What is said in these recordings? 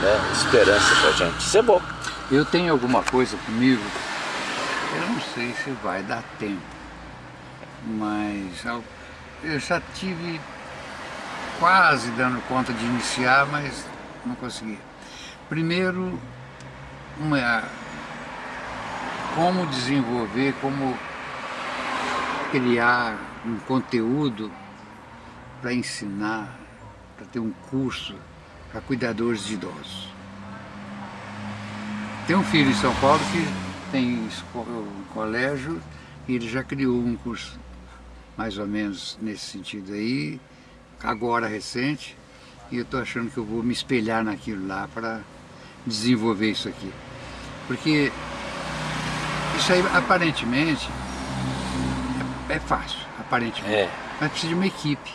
né, esperança pra gente. Isso é bom. Eu tenho alguma coisa comigo, eu não sei se vai dar tempo, mas eu já tive quase dando conta de iniciar, mas não consegui. Primeiro, uma, como desenvolver, como criar um conteúdo para ensinar, para ter um curso para cuidadores de idosos. Tem um filho em São Paulo que tem um colégio e ele já criou um curso mais ou menos nesse sentido aí, agora recente, e eu estou achando que eu vou me espelhar naquilo lá para desenvolver isso aqui. Porque isso aí aparentemente é, é fácil, aparentemente, é. mas precisa de uma equipe.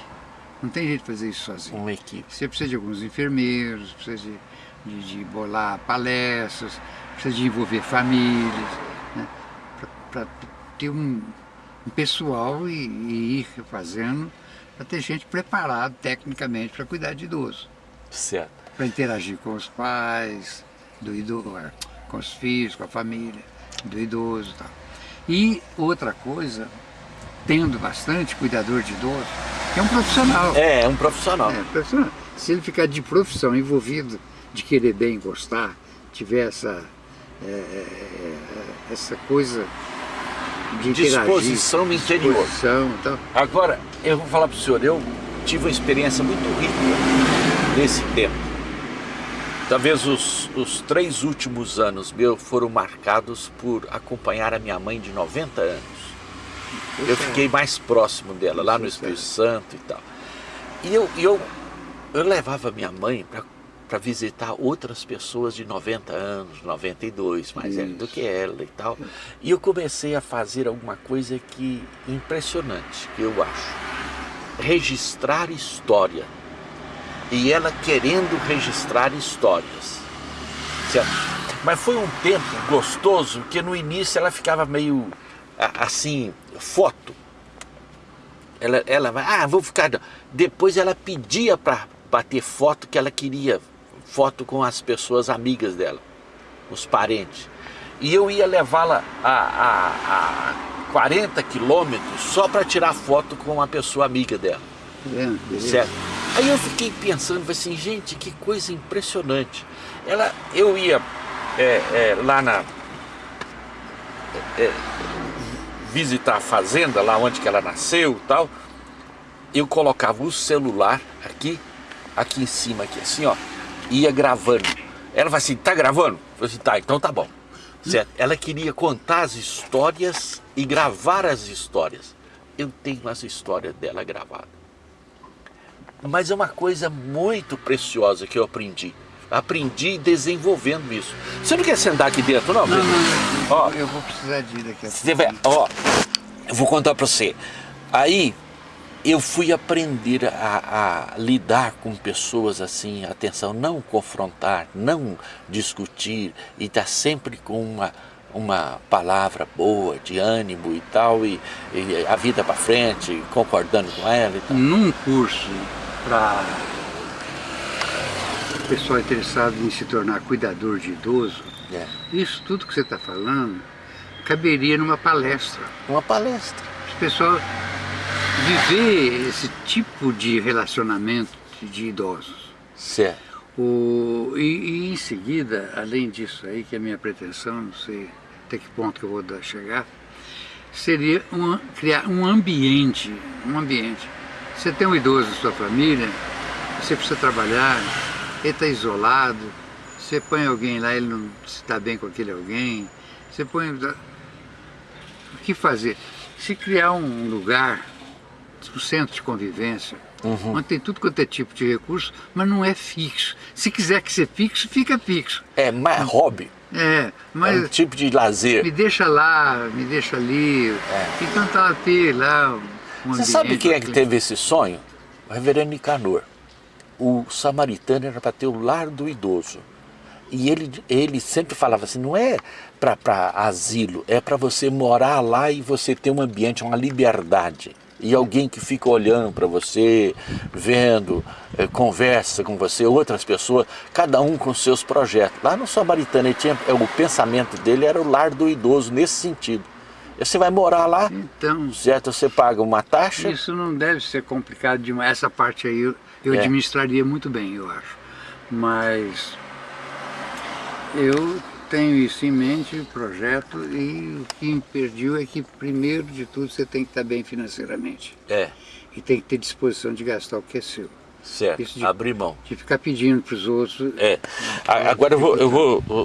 Não tem jeito de fazer isso sozinho. Uma equipe. Você precisa de alguns enfermeiros, precisa de, de, de bolar palestras, precisa de envolver famílias, né? para ter um, um pessoal e, e, ir fazendo, para ter gente preparada tecnicamente para cuidar de idoso. Certo. Para interagir com os pais, do idoso, é, com os filhos, com a família, do idoso e tal. E outra coisa, tendo bastante cuidador de idoso, é um profissional. É, é um profissional. É, profissional. Se ele ficar de profissão envolvido, de querer bem gostar, tiver essa é, é, é, essa coisa de disposição no interior. Disposição, então. Agora, eu vou falar para o senhor, eu tive uma experiência muito rica nesse tempo. Talvez os, os três últimos anos meus foram marcados por acompanhar a minha mãe de 90 anos. Eu fiquei mais próximo dela, lá no Espírito Santo e tal. E eu, eu, eu levava minha mãe para para visitar outras pessoas de 90 anos, 92, mais velho do que ela e tal. E eu comecei a fazer alguma coisa que impressionante, que eu acho. Registrar história. E ela querendo registrar histórias. Certo? Mas foi um tempo gostoso que no início ela ficava meio assim, foto. Ela, ela ah, vou ficar. Depois ela pedia para bater foto que ela queria foto com as pessoas amigas dela, os parentes. E eu ia levá-la a, a, a 40 quilômetros só para tirar foto com uma pessoa amiga dela. É, certo? Aí eu fiquei pensando, assim, gente, que coisa impressionante. Ela, eu ia é, é, lá na... Visitar a fazenda, lá onde que ela nasceu e tal, eu colocava o celular aqui, aqui em cima, aqui assim, ó, ia gravando. Ela falou assim, tá gravando? Eu falei assim, tá, então tá bom. Certo? Ela queria contar as histórias e gravar as histórias. Eu tenho as histórias dela gravadas. Mas é uma coisa muito preciosa que eu aprendi. Aprendi desenvolvendo isso. Você não quer sentar aqui dentro, não? Não, não, não. Ó, eu vou precisar de ir daqui a pouco. Ó, eu vou contar para você. Aí, eu fui aprender a, a, lidar com pessoas assim, atenção, não confrontar, não discutir e estar tá sempre com uma, uma palavra boa, de ânimo e tal, e, e a vida para frente, concordando com ela e tal. Num curso para pessoal interessado em se tornar cuidador de idoso, é. isso tudo que você está falando caberia numa palestra. Uma palestra. As pessoas viver esse tipo de relacionamento de idosos. Certo. O, e, e, em seguida, além disso aí, que é a minha pretensão, não sei até que ponto que eu vou chegar, seria uma, criar um ambiente, um ambiente. Você tem um idoso na sua família, você precisa trabalhar, ele está isolado, você põe alguém lá, ele não está bem com aquele alguém, você põe... O que fazer? Se criar um lugar o centro de convivência, uhum. onde tem tudo quanto é tipo de recurso, mas não é fixo. Se quiser que seja fixo, fica fixo. É mais hobby. É, mas... É um tipo de lazer. Me deixa lá, me deixa ali. É. Então tá ter lá um Você sabe quem é que teve esse sonho? O reverendo Nicanor. O samaritano era para ter o lar do idoso. E ele, ele sempre falava assim, não é para asilo, é para você morar lá e você ter um ambiente, uma liberdade. e alguém que fica olhando para você, vendo, é, conversa com você, outras pessoas, cada um com seus projetos. Lá no Samaritano, ele tinha, o pensamento dele era o lar do idoso nesse sentido. Você vai morar lá, então, certo? Você paga uma taxa. Isso não deve ser complicado demais. Essa parte aí eu, eu é. administraria muito bem, eu acho. Mas eu tenho isso em mente, o projeto, e o que impediu é que, primeiro de tudo, você tem que estar bem financeiramente. É. E tem que ter disposição de gastar o que é seu. Certo, de, abrir mão. De ficar pedindo para os outros. É. Agora eu vou, eu vou